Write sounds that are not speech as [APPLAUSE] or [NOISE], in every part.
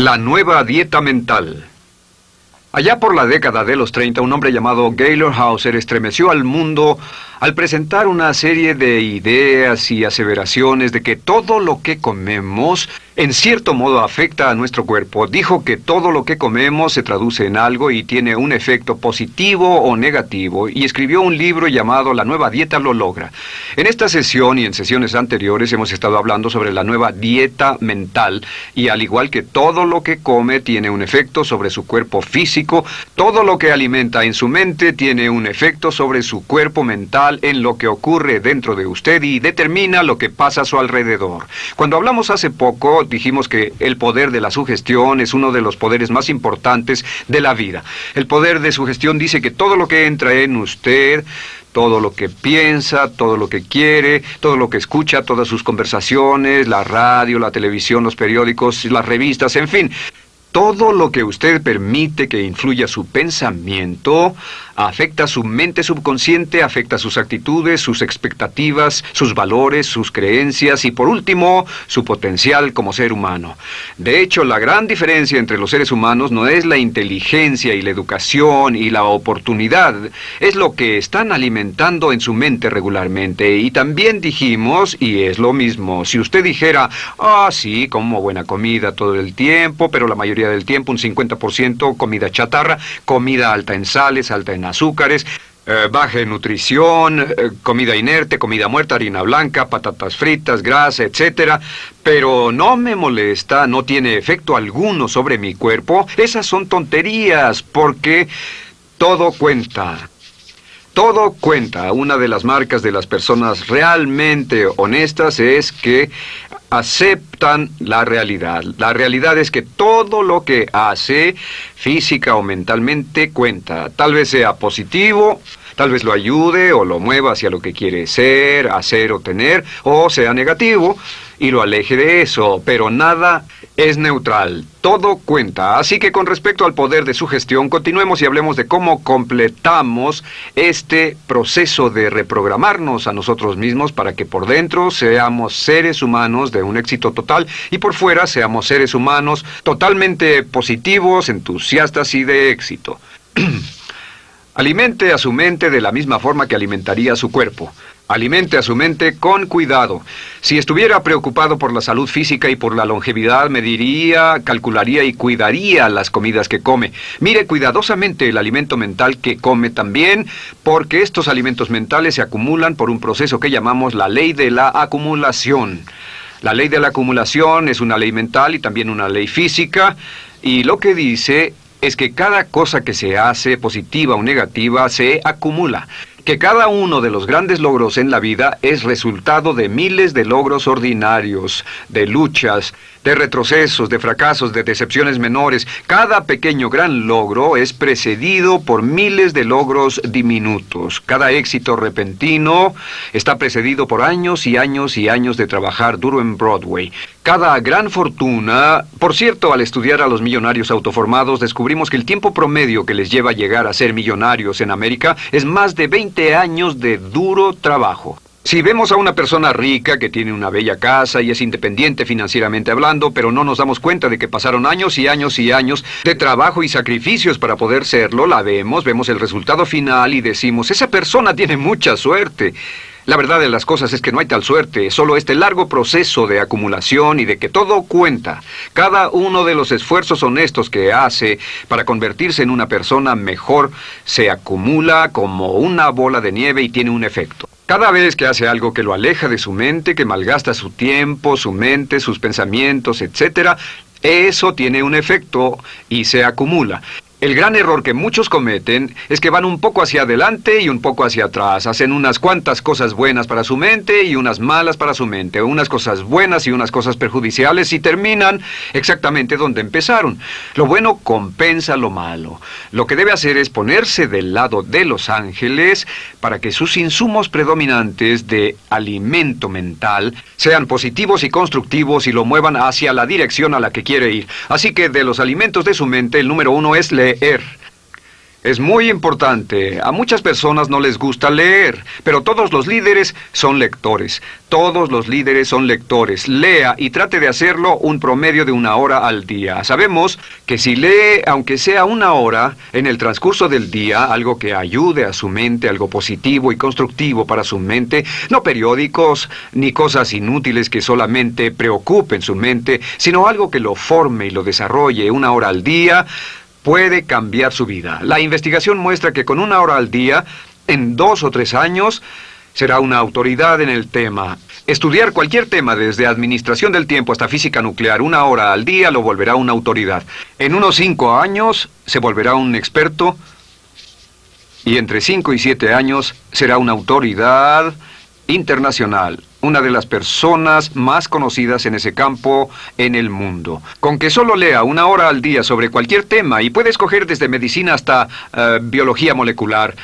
La nueva dieta mental. Allá por la década de los 30, un hombre llamado Gaylor Hauser estremeció al mundo al presentar una serie de ideas y aseveraciones de que todo lo que comemos en cierto modo afecta a nuestro cuerpo. Dijo que todo lo que comemos se traduce en algo y tiene un efecto positivo o negativo y escribió un libro llamado La nueva dieta lo logra. En esta sesión y en sesiones anteriores hemos estado hablando sobre la nueva dieta mental y al igual que todo lo que come tiene un efecto sobre su cuerpo físico, todo lo que alimenta en su mente tiene un efecto sobre su cuerpo mental en lo que ocurre dentro de usted y determina lo que pasa a su alrededor. Cuando hablamos hace poco, dijimos que el poder de la sugestión es uno de los poderes más importantes de la vida. El poder de sugestión dice que todo lo que entra en usted, todo lo que piensa, todo lo que quiere, todo lo que escucha, todas sus conversaciones, la radio, la televisión, los periódicos, las revistas, en fin, todo lo que usted permite que influya su pensamiento afecta su mente subconsciente, afecta sus actitudes, sus expectativas, sus valores, sus creencias y por último, su potencial como ser humano. De hecho, la gran diferencia entre los seres humanos no es la inteligencia y la educación y la oportunidad, es lo que están alimentando en su mente regularmente. Y también dijimos, y es lo mismo, si usted dijera, ah, sí, como buena comida todo el tiempo, pero la mayoría del tiempo, un 50% comida chatarra, comida alta en sales, alta en azúcares, eh, baja en nutrición, eh, comida inerte, comida muerta, harina blanca, patatas fritas, grasa, etc. Pero no me molesta, no tiene efecto alguno sobre mi cuerpo. Esas son tonterías, porque todo cuenta. Todo cuenta. Una de las marcas de las personas realmente honestas es que aceptan la realidad. La realidad es que todo lo que hace, física o mentalmente, cuenta. Tal vez sea positivo, tal vez lo ayude o lo mueva hacia lo que quiere ser, hacer o tener, o sea negativo y lo aleje de eso, pero nada es neutral, todo cuenta. Así que con respecto al poder de su gestión, continuemos y hablemos de cómo completamos este proceso de reprogramarnos a nosotros mismos para que por dentro seamos seres humanos de un éxito total y por fuera seamos seres humanos totalmente positivos, entusiastas y de éxito. [CLEARS THROAT] Alimente a su mente de la misma forma que alimentaría a su cuerpo. Alimente a su mente con cuidado. Si estuviera preocupado por la salud física y por la longevidad, mediría, calcularía y cuidaría las comidas que come. Mire cuidadosamente el alimento mental que come también, porque estos alimentos mentales se acumulan por un proceso que llamamos la ley de la acumulación. La ley de la acumulación es una ley mental y también una ley física, y lo que dice es que cada cosa que se hace, positiva o negativa, se acumula. Que cada uno de los grandes logros en la vida es resultado de miles de logros ordinarios, de luchas, de retrocesos, de fracasos, de decepciones menores. Cada pequeño gran logro es precedido por miles de logros diminutos. Cada éxito repentino está precedido por años y años y años de trabajar duro en Broadway. Cada gran fortuna, por cierto, al estudiar a los millonarios autoformados, descubrimos que el tiempo promedio que les lleva a llegar a ser millonarios en América es más de 20 años de duro trabajo. Si vemos a una persona rica que tiene una bella casa y es independiente financieramente hablando, pero no nos damos cuenta de que pasaron años y años y años de trabajo y sacrificios para poder serlo, la vemos, vemos el resultado final y decimos, esa persona tiene mucha suerte. La verdad de las cosas es que no hay tal suerte, solo este largo proceso de acumulación y de que todo cuenta. Cada uno de los esfuerzos honestos que hace para convertirse en una persona mejor se acumula como una bola de nieve y tiene un efecto. Cada vez que hace algo que lo aleja de su mente, que malgasta su tiempo, su mente, sus pensamientos, etc., eso tiene un efecto y se acumula. El gran error que muchos cometen es que van un poco hacia adelante y un poco hacia atrás. Hacen unas cuantas cosas buenas para su mente y unas malas para su mente. Unas cosas buenas y unas cosas perjudiciales y terminan exactamente donde empezaron. Lo bueno compensa lo malo. Lo que debe hacer es ponerse del lado de los ángeles para que sus insumos predominantes de alimento mental sean positivos y constructivos y lo muevan hacia la dirección a la que quiere ir. Así que de los alimentos de su mente, el número uno es leer. Es muy importante. A muchas personas no les gusta leer, pero todos los líderes son lectores. Todos los líderes son lectores. Lea y trate de hacerlo un promedio de una hora al día. Sabemos que si lee, aunque sea una hora, en el transcurso del día, algo que ayude a su mente, algo positivo y constructivo para su mente, no periódicos ni cosas inútiles que solamente preocupen su mente, sino algo que lo forme y lo desarrolle una hora al día, puede cambiar su vida. La investigación muestra que con una hora al día, en dos o tres años, será una autoridad en el tema. Estudiar cualquier tema, desde administración del tiempo hasta física nuclear, una hora al día lo volverá una autoridad. En unos cinco años se volverá un experto y entre cinco y siete años será una autoridad internacional una de las personas más conocidas en ese campo en el mundo. Con que solo lea una hora al día sobre cualquier tema y puede escoger desde medicina hasta eh, biología molecular.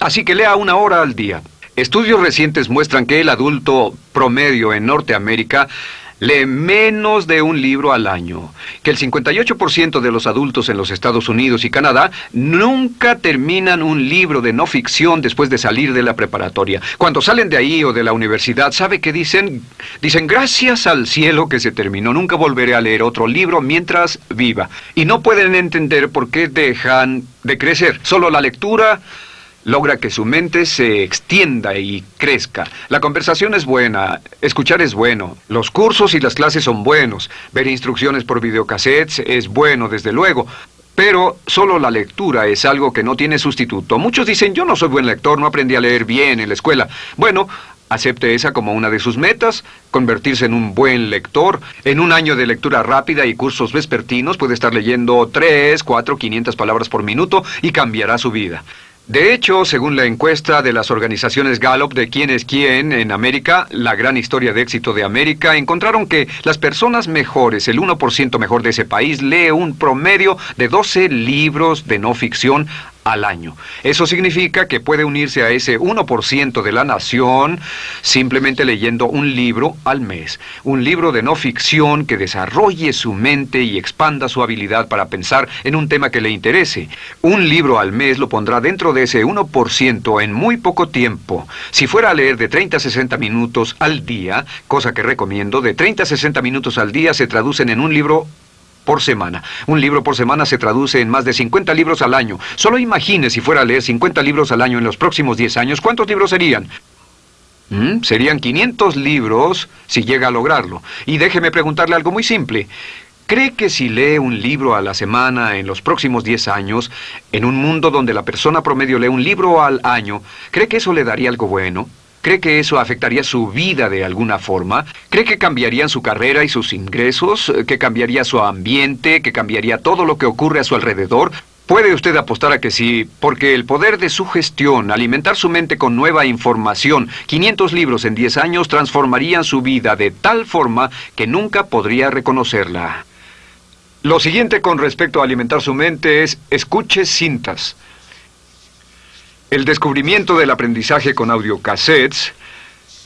Así que lea una hora al día. Estudios recientes muestran que el adulto promedio en Norteamérica lee menos de un libro al año, que el 58% de los adultos en los Estados Unidos y Canadá nunca terminan un libro de no ficción después de salir de la preparatoria. Cuando salen de ahí o de la universidad, ¿sabe qué dicen? Dicen, gracias al cielo que se terminó, nunca volveré a leer otro libro mientras viva. Y no pueden entender por qué dejan de crecer. Solo la lectura logra que su mente se extienda y crezca. La conversación es buena, escuchar es bueno, los cursos y las clases son buenos, ver instrucciones por videocassettes es bueno, desde luego. Pero solo la lectura es algo que no tiene sustituto. Muchos dicen, yo no soy buen lector, no aprendí a leer bien en la escuela. Bueno, acepte esa como una de sus metas, convertirse en un buen lector. En un año de lectura rápida y cursos vespertinos puede estar leyendo 3, 4, 500 palabras por minuto y cambiará su vida. De hecho, según la encuesta de las organizaciones Gallup de quién es quién en América, la gran historia de éxito de América, encontraron que las personas mejores, el 1% mejor de ese país, lee un promedio de 12 libros de no ficción al año. Eso significa que puede unirse a ese 1% de la nación simplemente leyendo un libro al mes. Un libro de no ficción que desarrolle su mente y expanda su habilidad para pensar en un tema que le interese. Un libro al mes lo pondrá dentro de ese 1% en muy poco tiempo. Si fuera a leer de 30 a 60 minutos al día, cosa que recomiendo, de 30 a 60 minutos al día se traducen en un libro por semana. Un libro por semana se traduce en más de 50 libros al año. Solo imagine si fuera a leer 50 libros al año en los próximos 10 años, ¿cuántos libros serían? ¿Mm? Serían 500 libros si llega a lograrlo. Y déjeme preguntarle algo muy simple. ¿Cree que si lee un libro a la semana en los próximos 10 años, en un mundo donde la persona promedio lee un libro al año, ¿cree que eso le daría algo bueno? ¿Cree que eso afectaría su vida de alguna forma? ¿Cree que cambiarían su carrera y sus ingresos? ¿Que cambiaría su ambiente? ¿Que cambiaría todo lo que ocurre a su alrededor? Puede usted apostar a que sí, porque el poder de su gestión, alimentar su mente con nueva información, 500 libros en 10 años transformarían su vida de tal forma que nunca podría reconocerla. Lo siguiente con respecto a alimentar su mente es escuche cintas. El descubrimiento del aprendizaje con audiocassettes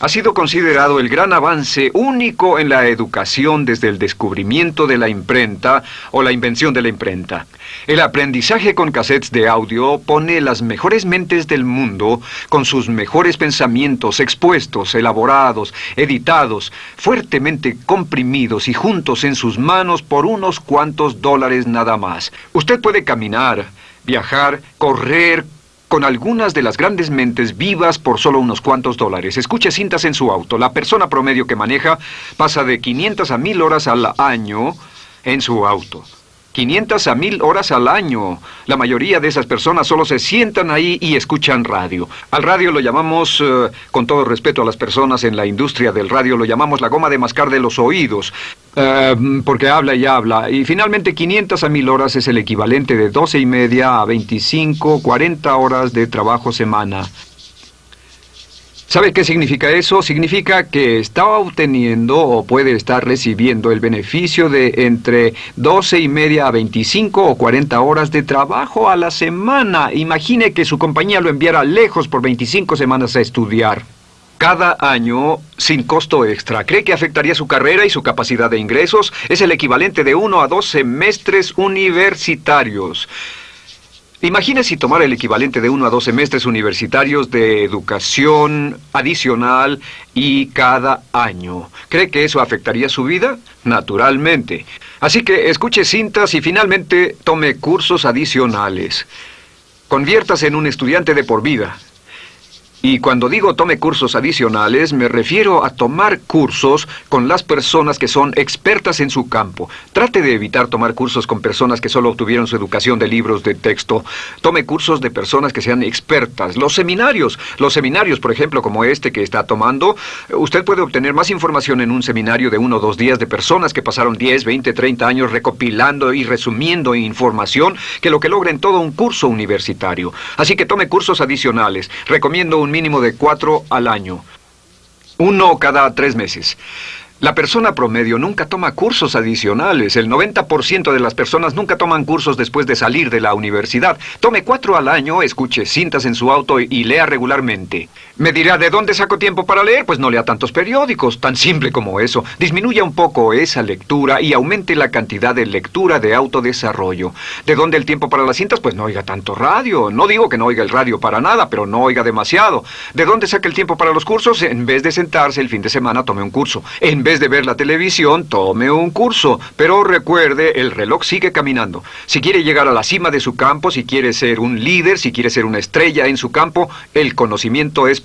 ha sido considerado el gran avance único en la educación desde el descubrimiento de la imprenta o la invención de la imprenta. El aprendizaje con cassettes de audio pone las mejores mentes del mundo con sus mejores pensamientos expuestos, elaborados, editados, fuertemente comprimidos y juntos en sus manos por unos cuantos dólares nada más. Usted puede caminar, viajar, correr, con algunas de las grandes mentes vivas por solo unos cuantos dólares. Escuche cintas en su auto. La persona promedio que maneja pasa de 500 a 1000 horas al año en su auto. 500 a 1000 horas al año. La mayoría de esas personas solo se sientan ahí y escuchan radio. Al radio lo llamamos, eh, con todo respeto a las personas en la industria del radio, lo llamamos la goma de mascar de los oídos, eh, porque habla y habla. Y finalmente 500 a 1000 horas es el equivalente de 12 y media a 25, 40 horas de trabajo semana. ¿Sabe qué significa eso? Significa que está obteniendo o puede estar recibiendo el beneficio de entre 12 y media a 25 o 40 horas de trabajo a la semana. Imagine que su compañía lo enviara lejos por 25 semanas a estudiar. Cada año, sin costo extra. ¿Cree que afectaría su carrera y su capacidad de ingresos? Es el equivalente de uno a dos semestres universitarios. Imagine si tomara el equivalente de uno a dos semestres universitarios de educación adicional y cada año. ¿Cree que eso afectaría su vida? Naturalmente. Así que escuche cintas y finalmente tome cursos adicionales. Conviértase en un estudiante de por vida. Y cuando digo tome cursos adicionales, me refiero a tomar cursos con las personas que son expertas en su campo. Trate de evitar tomar cursos con personas que solo obtuvieron su educación de libros de texto. Tome cursos de personas que sean expertas. Los seminarios, los seminarios, por ejemplo, como este que está tomando, usted puede obtener más información en un seminario de uno o dos días de personas que pasaron 10, 20, 30 años recopilando y resumiendo información que lo que logra en todo un curso universitario. Así que tome cursos adicionales. Recomiendo un mínimo de cuatro al año. Uno cada tres meses. La persona promedio nunca toma cursos adicionales. El 90% de las personas nunca toman cursos después de salir de la universidad. Tome cuatro al año, escuche cintas en su auto y lea regularmente. Me dirá, ¿de dónde saco tiempo para leer? Pues no lea tantos periódicos, tan simple como eso. Disminuya un poco esa lectura y aumente la cantidad de lectura de autodesarrollo. ¿De dónde el tiempo para las cintas? Pues no oiga tanto radio. No digo que no oiga el radio para nada, pero no oiga demasiado. ¿De dónde saca el tiempo para los cursos? En vez de sentarse el fin de semana, tome un curso. En vez de ver la televisión, tome un curso. Pero recuerde, el reloj sigue caminando. Si quiere llegar a la cima de su campo, si quiere ser un líder, si quiere ser una estrella en su campo, el conocimiento es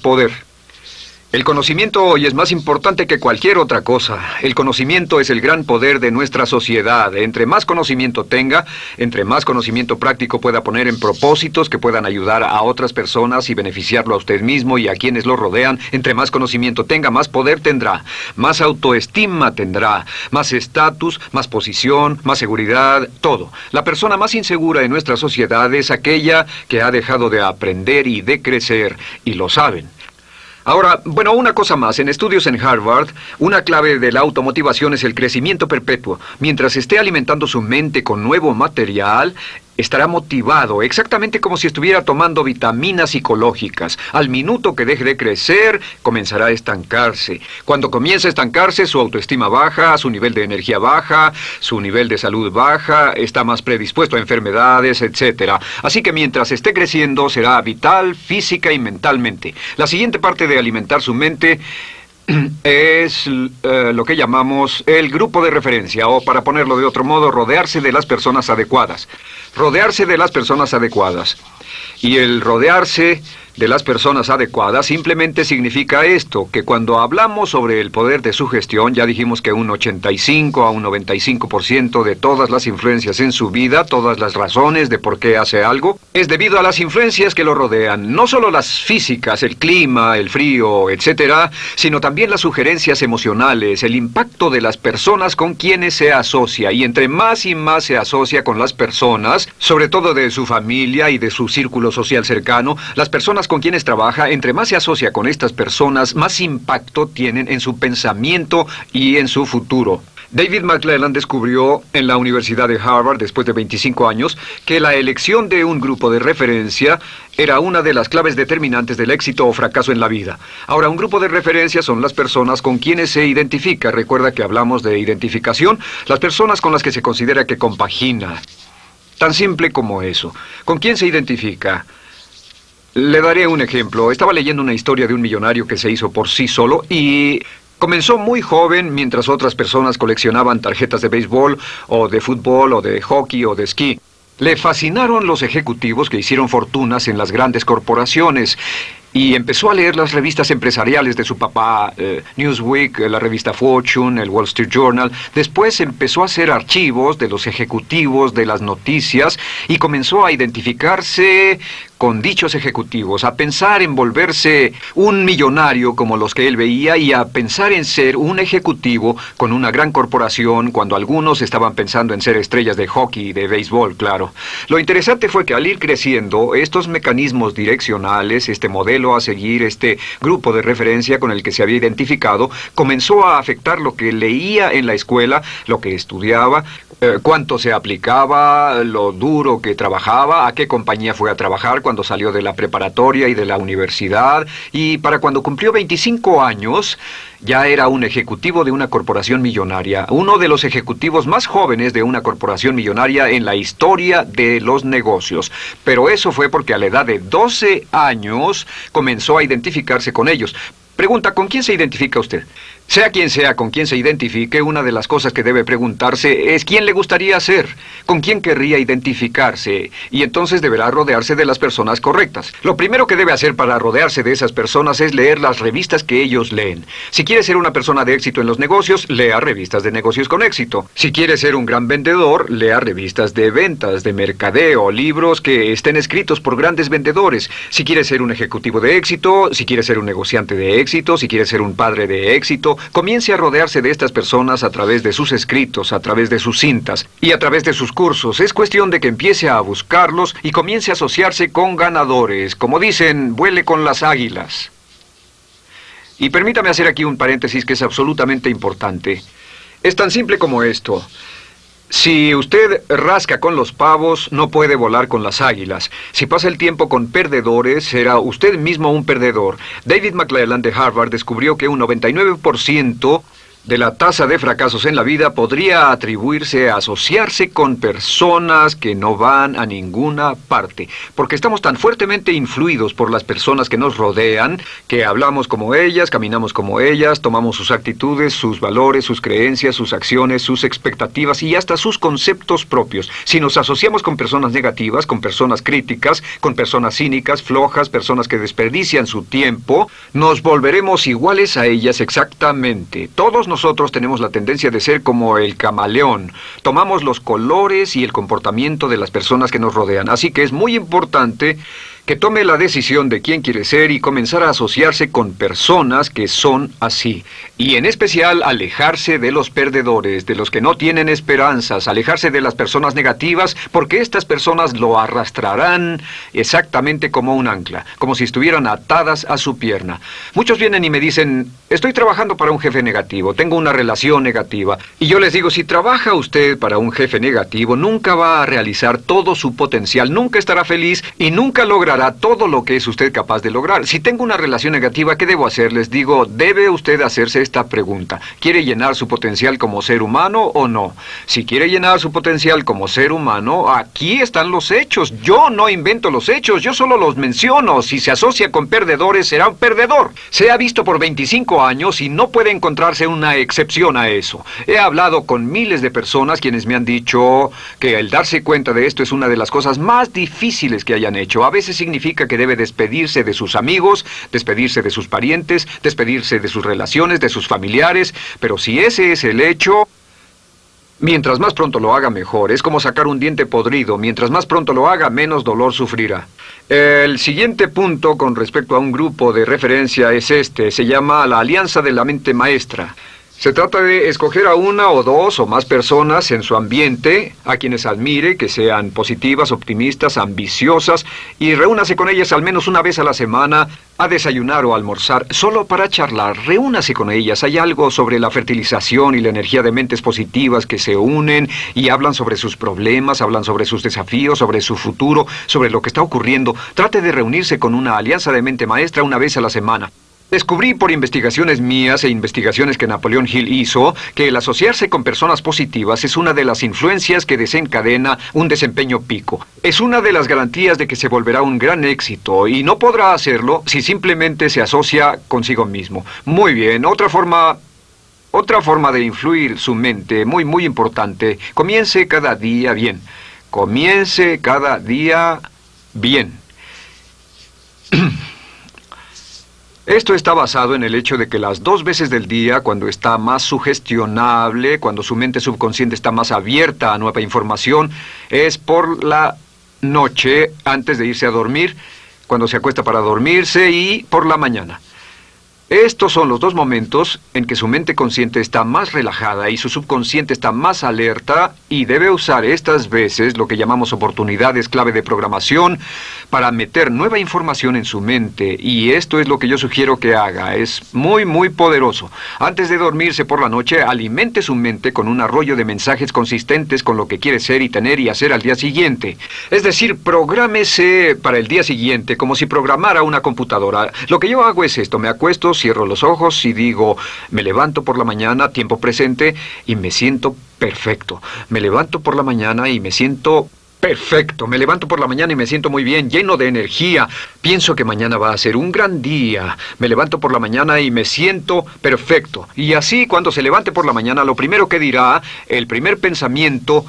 El conocimiento hoy es más importante que cualquier otra cosa. El conocimiento es el gran poder de nuestra sociedad. Entre más conocimiento tenga, entre más conocimiento práctico pueda poner en propósitos que puedan ayudar a otras personas y beneficiarlo a usted mismo y a quienes lo rodean, entre más conocimiento tenga, más poder tendrá, más autoestima tendrá, más estatus, más posición, más seguridad, todo. La persona más insegura en nuestra sociedad es aquella que ha dejado de aprender y de crecer, y lo saben. Ahora, bueno, una cosa más. En estudios en Harvard, una clave de la automotivación es el crecimiento perpetuo. Mientras esté alimentando su mente con nuevo material, estará motivado, exactamente como si estuviera tomando vitaminas psicológicas. Al minuto que deje de crecer, comenzará a estancarse. Cuando comienza a estancarse, su autoestima baja, su nivel de energía baja, su nivel de salud baja, está más predispuesto a enfermedades, etc. Así que mientras esté creciendo, será vital, física y mentalmente. La siguiente parte de alimentar su mente [CLEARS THROAT] es eh, lo que llamamos el grupo de referencia, o para ponerlo de otro modo, rodearse de las personas adecuadas. Rodearse de las personas adecuadas. Y el rodearse de las personas adecuadas simplemente significa esto, que cuando hablamos sobre el poder de su gestión, ya dijimos que un 85 a un 95% de todas las influencias en su vida, todas las razones de por qué hace algo, es debido a las influencias que lo rodean, no solo las físicas, el clima, el frío, etcétera, sino también las sugerencias emocionales, el impacto de las personas con quienes se asocia, y entre más y más se asocia con las personas, sobre todo de su familia y de su círculo social cercano, las con quienes trabaja, entre más se asocia con estas personas, más impacto tienen en su pensamiento y en su futuro. David McClellan descubrió en la Universidad de Harvard, después de 25 años, que la elección de un grupo de referencia era una de las claves determinantes del éxito o fracaso en la vida. Ahora, un grupo de referencia son las personas con quienes se identifica. Recuerda que hablamos de identificación, las personas con las que se considera que compagina. Tan simple como eso. ¿Con quién se identifica? Le daré un ejemplo. Estaba leyendo una historia de un millonario que se hizo por sí solo y comenzó muy joven mientras otras personas coleccionaban tarjetas de béisbol o de fútbol o de hockey o de esquí. Le fascinaron los ejecutivos que hicieron fortunas en las grandes corporaciones y empezó a leer las revistas empresariales de su papá, eh, Newsweek, la revista Fortune, el Wall Street Journal. Después empezó a hacer archivos de los ejecutivos de las noticias y comenzó a identificarse con dichos ejecutivos, a pensar en volverse un millonario como los que él veía y a pensar en ser un ejecutivo con una gran corporación cuando algunos estaban pensando en ser estrellas de hockey y de béisbol, claro. Lo interesante fue que al ir creciendo, estos mecanismos direccionales, este modelo a seguir, este grupo de referencia con el que se había identificado, comenzó a afectar lo que leía en la escuela, lo que estudiaba, eh, cuánto se aplicaba, lo duro que trabajaba, a qué compañía fue a trabajar, cuando salió de la preparatoria y de la universidad, y para cuando cumplió 25 años, ya era un ejecutivo de una corporación millonaria, uno de los ejecutivos más jóvenes de una corporación millonaria en la historia de los negocios. Pero eso fue porque a la edad de 12 años comenzó a identificarse con ellos. Pregunta, ¿con quién se identifica usted? Sea quien sea con quien se identifique, una de las cosas que debe preguntarse es quién le gustaría ser, con quién querría identificarse, y entonces deberá rodearse de las personas correctas. Lo primero que debe hacer para rodearse de esas personas es leer las revistas que ellos leen. Si quiere ser una persona de éxito en los negocios, lea revistas de negocios con éxito. Si quiere ser un gran vendedor, lea revistas de ventas, de mercadeo, libros que estén escritos por grandes vendedores. Si quiere ser un ejecutivo de éxito, si quiere ser un negociante de éxito, si quiere ser un padre de éxito, comience a rodearse de estas personas a través de sus escritos, a través de sus cintas y a través de sus cursos. Es cuestión de que empiece a buscarlos y comience a asociarse con ganadores. Como dicen, vuele con las águilas. Y permítame hacer aquí un paréntesis que es absolutamente importante. Es tan simple como esto. Si usted rasca con los pavos, no puede volar con las águilas. Si pasa el tiempo con perdedores, será usted mismo un perdedor. David McClellan de Harvard descubrió que un 99% de la tasa de fracasos en la vida podría atribuirse a asociarse con personas que no van a ninguna parte, porque estamos tan fuertemente influidos por las personas que nos rodean, que hablamos como ellas, caminamos como ellas, tomamos sus actitudes, sus valores, sus creencias, sus acciones, sus expectativas y hasta sus conceptos propios. Si nos asociamos con personas negativas, con personas críticas, con personas cínicas, flojas, personas que desperdician su tiempo, nos volveremos iguales a ellas exactamente. Todos nosotros tenemos la tendencia de ser como el camaleón. Tomamos los colores y el comportamiento de las personas que nos rodean. Así que es muy importante que tome la decisión de quién quiere ser y comenzar a asociarse con personas que son así. Y en especial alejarse de los perdedores, de los que no tienen esperanzas, alejarse de las personas negativas, porque estas personas lo arrastrarán exactamente como un ancla, como si estuvieran atadas a su pierna. Muchos vienen y me dicen, estoy trabajando para un jefe negativo, tengo una relación negativa. Y yo les digo, si trabaja usted para un jefe negativo, nunca va a realizar todo su potencial, nunca estará feliz y nunca logrará todo lo que es usted capaz de lograr. Si tengo una relación negativa, ¿qué debo hacer? Les digo, debe usted hacerse esta pregunta. ¿Quiere llenar su potencial como ser humano o no? Si quiere llenar su potencial como ser humano, aquí están los hechos. Yo no invento los hechos, yo solo los menciono. Si se asocia con perdedores, será un perdedor. Se ha visto por 25 años y no puede encontrarse una excepción a eso. He hablado con miles de personas quienes me han dicho que el darse cuenta de esto es una de las cosas más difíciles que hayan hecho. A veces significa que debe despedirse de sus amigos, despedirse de sus parientes, despedirse de sus relaciones, de sus familiares, pero si ese es el hecho... Mientras más pronto lo haga mejor, es como sacar un diente podrido, mientras más pronto lo haga, menos dolor sufrirá. El siguiente punto con respecto a un grupo de referencia es este, se llama la Alianza de la Mente Maestra. Se trata de escoger a una o dos o más personas en su ambiente, a quienes admire, que sean positivas, optimistas, ambiciosas, y reúnase con ellas al menos una vez a la semana a desayunar o almorzar, solo para charlar. Reúnase con ellas. Hay algo sobre la fertilización y la energía de mentes positivas que se unen y hablan sobre sus problemas, hablan sobre sus desafíos, sobre su futuro, sobre lo que está ocurriendo. Trate de reunirse con una alianza de mente maestra una vez a la semana. Descubrí por investigaciones mías e investigaciones que Napoleón Hill hizo que el asociarse con personas positivas es una de las influencias que desencadena un desempeño pico. Es una de las garantías de que se volverá un gran éxito y no podrá hacerlo si simplemente se asocia consigo mismo. Muy bien, otra forma otra forma de influir su mente, muy, muy importante, comience cada día bien. Comience cada día bien. [CLEARS THROAT] Esto está basado en el hecho de que las dos veces del día, cuando está más sugestionable, cuando su mente subconsciente está más abierta a nueva información, es por la noche antes de irse a dormir, cuando se acuesta para dormirse y por la mañana. Estos son los dos momentos en que su mente consciente está más relajada y su subconsciente está más alerta y debe usar estas veces lo que llamamos oportunidades clave de programación para meter nueva información en su mente y esto es lo que yo sugiero que haga. Es muy muy poderoso. Antes de dormirse por la noche, alimente su mente con un arroyo de mensajes consistentes con lo que quiere ser y tener y hacer al día siguiente. Es decir, prográmese para el día siguiente como si programara una computadora. Lo que yo hago es esto, me acuesto cierro los ojos y digo, me levanto por la mañana, tiempo presente, y me siento perfecto. Me levanto por la mañana y me siento Perfecto, me levanto por la mañana y me siento muy bien, lleno de energía. Pienso que mañana va a ser un gran día. Me levanto por la mañana y me siento perfecto. Y así, cuando se levante por la mañana, lo primero que dirá, el primer pensamiento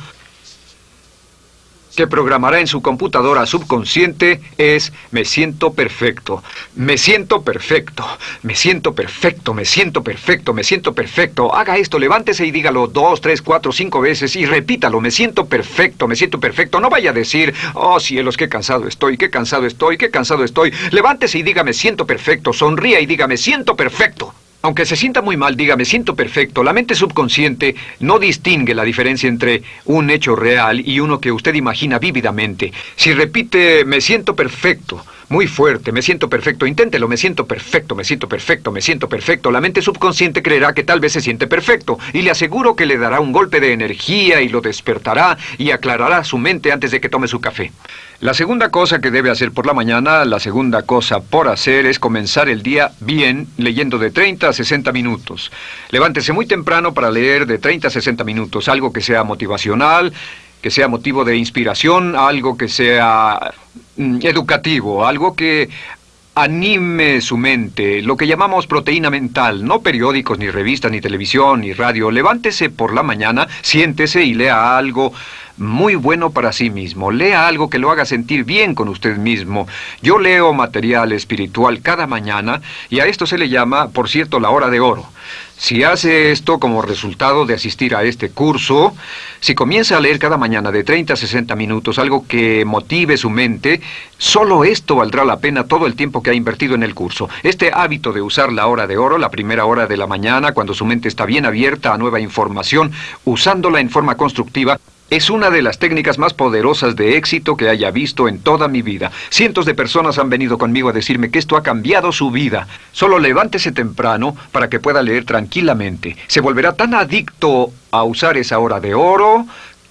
que programará en su computadora subconsciente es me siento perfecto, me siento perfecto, me siento perfecto, me siento perfecto, me siento perfecto. Haga esto, levántese y dígalo dos, tres, cuatro, cinco veces y repítalo, me siento perfecto, me siento perfecto. No vaya a decir, oh cielos, qué cansado estoy, qué cansado estoy, qué cansado estoy. Levántese y diga me siento perfecto, sonría y diga me siento perfecto. Aunque se sienta muy mal, diga, me siento perfecto, la mente subconsciente no distingue la diferencia entre un hecho real y uno que usted imagina vívidamente. Si repite, me siento perfecto, muy fuerte, me siento perfecto, inténtelo, me siento perfecto, me siento perfecto, me siento perfecto. La mente subconsciente creerá que tal vez se siente perfecto y le aseguro que le dará un golpe de energía y lo despertará y aclarará su mente antes de que tome su café. La segunda cosa que debe hacer por la mañana, la segunda cosa por hacer es comenzar el día bien leyendo de 30 a 60 minutos. Levántese muy temprano para leer de 30 a 60 minutos, algo que sea motivacional, que sea motivo de inspiración, algo que sea educativo, algo que anime su mente, lo que llamamos proteína mental, no periódicos, ni revistas, ni televisión, ni radio. Levántese por la mañana, siéntese y lea algo muy bueno para sí mismo. Lea algo que lo haga sentir bien con usted mismo. Yo leo material espiritual cada mañana y a esto se le llama, por cierto, la hora de oro. Si hace esto como resultado de asistir a este curso, si comienza a leer cada mañana de 30 a 60 minutos algo que motive su mente, solo esto valdrá la pena todo el tiempo que ha invertido en el curso. Este hábito de usar la hora de oro, la primera hora de la mañana, cuando su mente está bien abierta a nueva información, usándola en forma constructiva, es una de las técnicas más poderosas de éxito que haya visto en toda mi vida. Cientos de personas han venido conmigo a decirme que esto ha cambiado su vida. Solo levántese temprano para que pueda leer tranquilamente. Se volverá tan adicto a usar esa hora de oro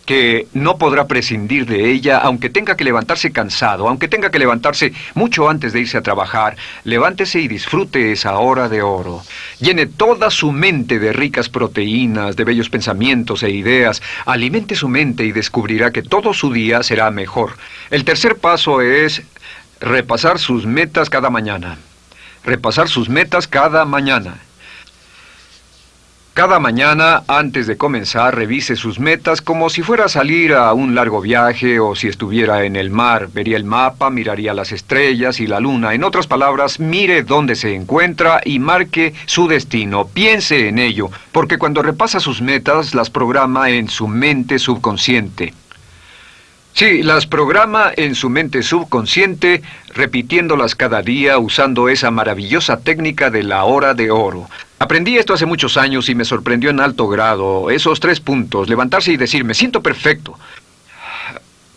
que no podrá prescindir de ella, aunque tenga que levantarse cansado, aunque tenga que levantarse mucho antes de irse a trabajar. Levántese y disfrute esa hora de oro. Llene toda su mente de ricas proteínas, de bellos pensamientos e ideas. Alimente su mente y descubrirá que todo su día será mejor. El tercer paso es repasar sus metas cada mañana. Repasar sus metas cada mañana. Cada mañana, antes de comenzar, revise sus metas como si fuera a salir a un largo viaje o si estuviera en el mar. Vería el mapa, miraría las estrellas y la luna. En otras palabras, mire dónde se encuentra y marque su destino. Piense en ello, porque cuando repasa sus metas, las programa en su mente subconsciente. Sí, las programa en su mente subconsciente, repitiéndolas cada día usando esa maravillosa técnica de la hora de oro. Aprendí esto hace muchos años y me sorprendió en alto grado. Esos tres puntos, levantarse y decir, me siento perfecto.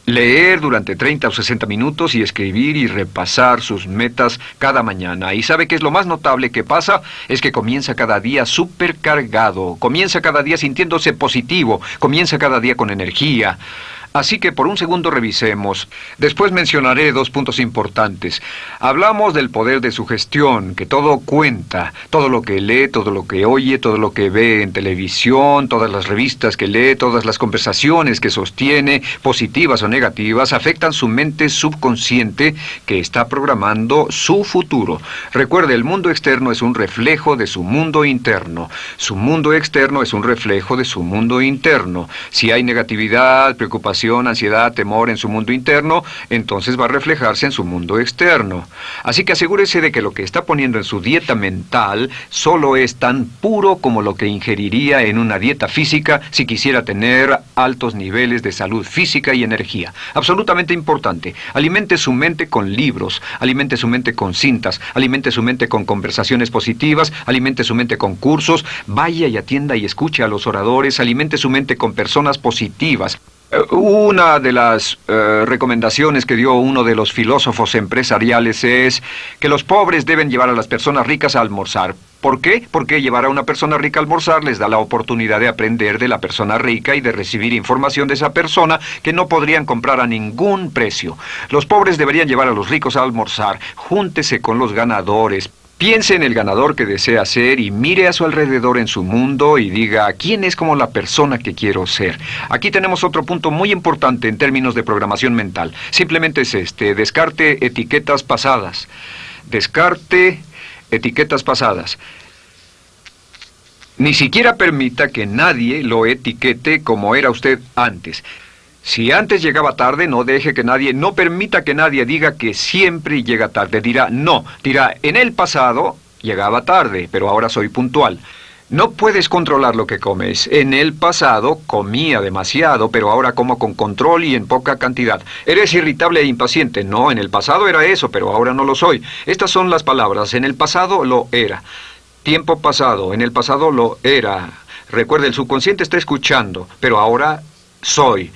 Leer durante 30 o 60 minutos y escribir y repasar sus metas cada mañana. ¿Y sabe qué es lo más notable que pasa? Es que comienza cada día supercargado, comienza cada día sintiéndose positivo, comienza cada día con energía. Así que por un segundo revisemos. Después mencionaré dos puntos importantes. Hablamos del poder de su gestión, que todo cuenta, todo lo que lee, todo lo que oye, todo lo que ve en televisión, todas las revistas que lee, todas las conversaciones que sostiene, positivas o negativas, afectan su mente subconsciente que está programando su futuro. Recuerde, el mundo externo es un reflejo de su mundo interno. Su mundo externo es un reflejo de su mundo interno. Si hay negatividad, preocupación, ansiedad, temor en su mundo interno, entonces va a reflejarse en su mundo externo. Así que asegúrese de que lo que está poniendo en su dieta mental solo es tan puro como lo que ingeriría en una dieta física si quisiera tener altos niveles de salud física y energía. Absolutamente importante. Alimente su mente con libros, alimente su mente con cintas, alimente su mente con conversaciones positivas, alimente su mente con cursos, vaya y atienda y escuche a los oradores, alimente su mente con personas positivas. Una de las eh, recomendaciones que dio uno de los filósofos empresariales es que los pobres deben llevar a las personas ricas a almorzar. ¿Por qué? Porque llevar a una persona rica a almorzar les da la oportunidad de aprender de la persona rica y de recibir información de esa persona que no podrían comprar a ningún precio. Los pobres deberían llevar a los ricos a almorzar. Júntese con los ganadores. Piense en el ganador que desea ser y mire a su alrededor en su mundo y diga, ¿quién es como la persona que quiero ser? Aquí tenemos otro punto muy importante en términos de programación mental. Simplemente es este, descarte etiquetas pasadas. Descarte etiquetas pasadas. Ni siquiera permita que nadie lo etiquete como era usted antes. Si antes llegaba tarde, no deje que nadie, no permita que nadie diga que siempre llega tarde. Dirá, no, dirá, en el pasado llegaba tarde, pero ahora soy puntual. No puedes controlar lo que comes. En el pasado comía demasiado, pero ahora como con control y en poca cantidad. Eres irritable e impaciente. No, en el pasado era eso, pero ahora no lo soy. Estas son las palabras. En el pasado lo era. Tiempo pasado. En el pasado lo era. Recuerde, el subconsciente está escuchando, pero ahora soy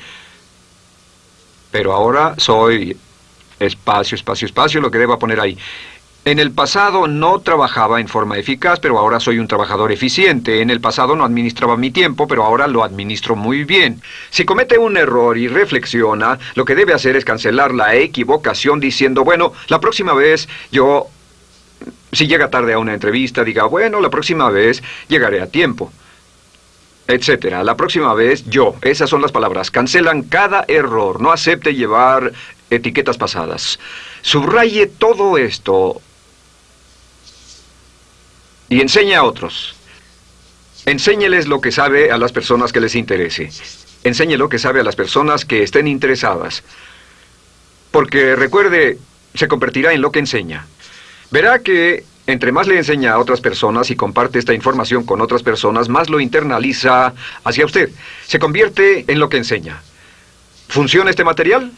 pero ahora soy espacio, espacio, espacio, lo que deba poner ahí. En el pasado no trabajaba en forma eficaz, pero ahora soy un trabajador eficiente. En el pasado no administraba mi tiempo, pero ahora lo administro muy bien. Si comete un error y reflexiona, lo que debe hacer es cancelar la equivocación diciendo, bueno, la próxima vez yo, si llega tarde a una entrevista, diga, bueno, la próxima vez llegaré a tiempo etcétera. La próxima vez, yo. Esas son las palabras. Cancelan cada error. No acepte llevar etiquetas pasadas. Subraye todo esto y enseñe a otros. Enséñeles lo que sabe a las personas que les interese. Enseñe lo que sabe a las personas que estén interesadas. Porque recuerde, se convertirá en lo que enseña. Verá que entre más le enseña a otras personas y comparte esta información con otras personas, más lo internaliza hacia usted. Se convierte en lo que enseña. ¿Funciona este material?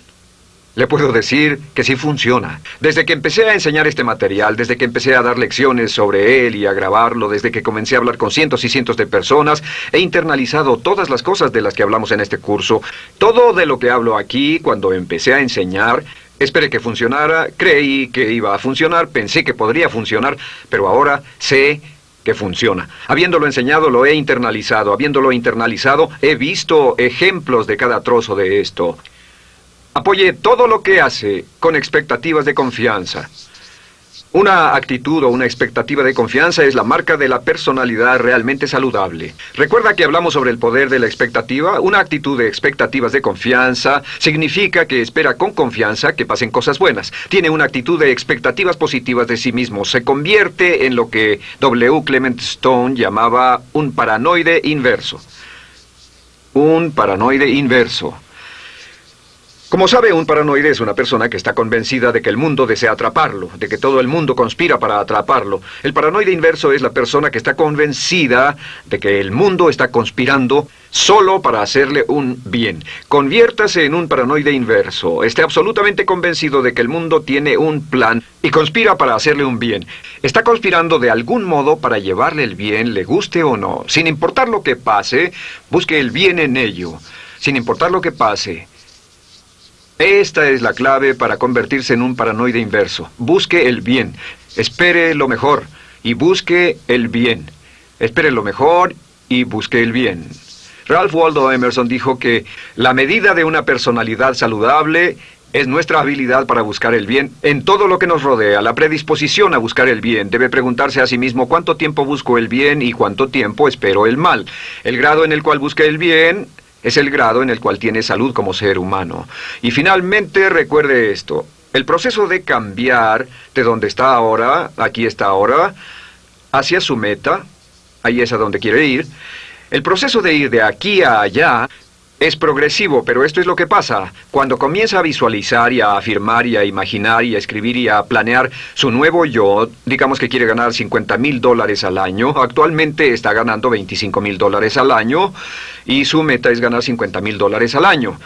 Le puedo decir que sí funciona. Desde que empecé a enseñar este material, desde que empecé a dar lecciones sobre él y a grabarlo, desde que comencé a hablar con cientos y cientos de personas, he internalizado todas las cosas de las que hablamos en este curso. Todo de lo que hablo aquí, cuando empecé a enseñar, Esperé que funcionara, creí que iba a funcionar, pensé que podría funcionar, pero ahora sé que funciona. Habiéndolo enseñado, lo he internalizado. Habiéndolo internalizado, he visto ejemplos de cada trozo de esto. Apoye todo lo que hace con expectativas de confianza. Una actitud o una expectativa de confianza es la marca de la personalidad realmente saludable. ¿Recuerda que hablamos sobre el poder de la expectativa? Una actitud de expectativas de confianza significa que espera con confianza que pasen cosas buenas. Tiene una actitud de expectativas positivas de sí mismo. Se convierte en lo que W. Clement Stone llamaba un paranoide inverso. Un paranoide inverso. Como sabe, un paranoide es una persona que está convencida de que el mundo desea atraparlo, de que todo el mundo conspira para atraparlo. El paranoide inverso es la persona que está convencida de que el mundo está conspirando solo para hacerle un bien. Conviértase en un paranoide inverso. Esté absolutamente convencido de que el mundo tiene un plan y conspira para hacerle un bien. Está conspirando de algún modo para llevarle el bien, le guste o no. Sin importar lo que pase, busque el bien en ello. Sin importar lo que pase. Esta es la clave para convertirse en un paranoide inverso. Busque el bien. Espere lo mejor y busque el bien. Espere lo mejor y busque el bien. Ralph Waldo Emerson dijo que la medida de una personalidad saludable es nuestra habilidad para buscar el bien en todo lo que nos rodea, la predisposición a buscar el bien. Debe preguntarse a sí mismo cuánto tiempo busco el bien y cuánto tiempo espero el mal. El grado en el cual busque el bien es el grado en el cual tiene salud como ser humano. Y finalmente recuerde esto, el proceso de cambiar de donde está ahora, aquí está ahora, hacia su meta, ahí es a donde quiere ir, el proceso de ir de aquí a allá Es progresivo, pero esto es lo que pasa. Cuando comienza a visualizar y a afirmar y a imaginar y a escribir y a planear su nuevo yo, digamos que quiere ganar 50 mil dólares al año, actualmente está ganando 25 mil dólares al año y su meta es ganar 50 mil dólares al año.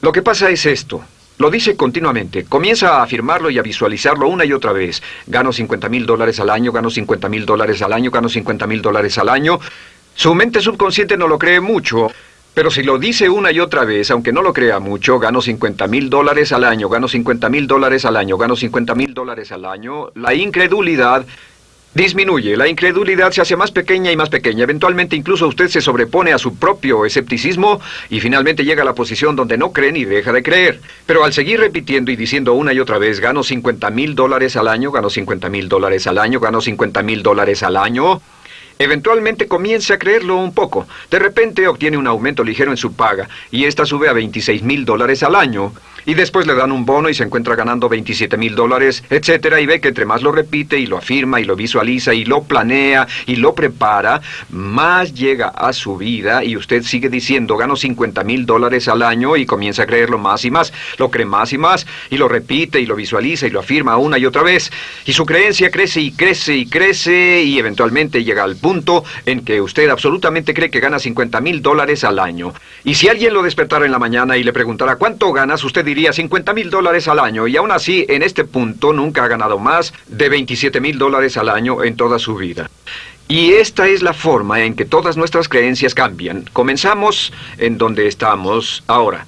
Lo que pasa es esto. Lo dice continuamente. Comienza a afirmarlo y a visualizarlo una y otra vez. Gano 50 mil dólares al año, gano 50 mil dólares al año, gano 50 mil dólares al año. Su mente subconsciente no lo cree mucho. Pero si lo dice una y otra vez, aunque no lo crea mucho, gano 50 mil dólares al año, gano 50 mil dólares al año, gano 50 mil dólares al año, la incredulidad disminuye, la incredulidad se hace más pequeña y más pequeña. Eventualmente incluso usted se sobrepone a su propio escepticismo y finalmente llega a la posición donde no cree ni deja de creer. Pero al seguir repitiendo y diciendo una y otra vez, gano 50 mil dólares al año, gano 50 mil dólares al año, gano 50 mil dólares al año, Eventualmente comienza a creerlo un poco. De repente obtiene un aumento ligero en su paga y esta sube a 26 mil dólares al año. Y después le dan un bono y se encuentra ganando 27 mil dólares, etcétera, y ve que entre más lo repite y lo afirma y lo visualiza y lo planea y lo prepara, más llega a su vida y usted sigue diciendo gano 50 mil dólares al año y comienza a creerlo más y más, lo cree más y más y lo repite y lo visualiza y lo afirma una y otra vez. Y su creencia crece y crece y crece y eventualmente llega al en que usted absolutamente cree que gana 50 mil dólares al año. Y si alguien lo despertara en la mañana y le preguntara cuánto ganas, usted diría 50 mil dólares al año y aún así en este punto nunca ha ganado más de 27 mil dólares al año en toda su vida. Y esta es la forma en que todas nuestras creencias cambian. Comenzamos en donde estamos ahora.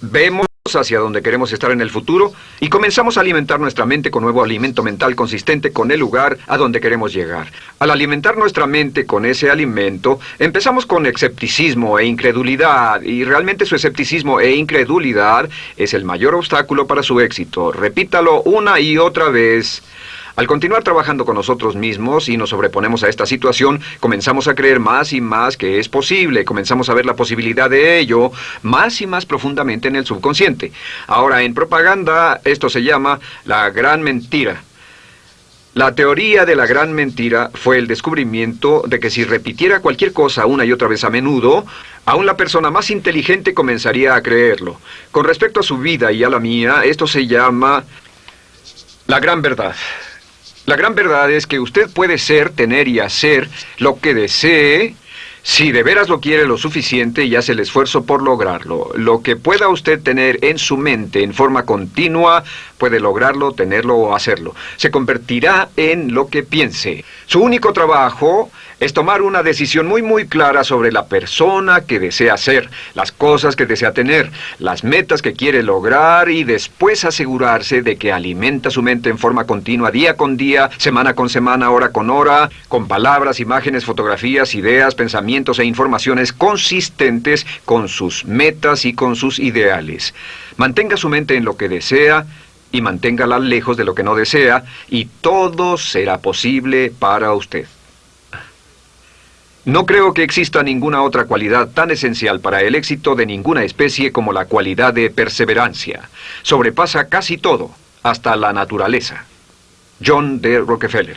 Vemos hacia donde queremos estar en el futuro y comenzamos a alimentar nuestra mente con nuevo alimento mental consistente con el lugar a donde queremos llegar. Al alimentar nuestra mente con ese alimento, empezamos con escepticismo e incredulidad y realmente su escepticismo e incredulidad es el mayor obstáculo para su éxito. Repítalo una y otra vez. Al continuar trabajando con nosotros mismos y nos sobreponemos a esta situación, comenzamos a creer más y más que es posible, comenzamos a ver la posibilidad de ello más y más profundamente en el subconsciente. Ahora, en propaganda, esto se llama la gran mentira. La teoría de la gran mentira fue el descubrimiento de que si repitiera cualquier cosa una y otra vez a menudo, aún la persona más inteligente comenzaría a creerlo. Con respecto a su vida y a la mía, esto se llama la gran verdad. La gran verdad es que usted puede ser, tener y hacer lo que desee si de veras lo quiere lo suficiente y hace el esfuerzo por lograrlo. Lo que pueda usted tener en su mente en forma continua, puede lograrlo, tenerlo o hacerlo. Se convertirá en lo que piense. Su único trabajo es tomar una decisión muy muy clara sobre la persona que desea ser, las cosas que desea tener, las metas que quiere lograr y después asegurarse de que alimenta su mente en forma continua día con día, semana con semana, hora con hora, con palabras, imágenes, fotografías, ideas, pensamientos e informaciones consistentes con sus metas y con sus ideales. Mantenga su mente en lo que desea, y manténgala lejos de lo que no desea, y todo será posible para usted. No creo que exista ninguna otra cualidad tan esencial para el éxito de ninguna especie como la cualidad de perseverancia. Sobrepasa casi todo, hasta la naturaleza. John D. Rockefeller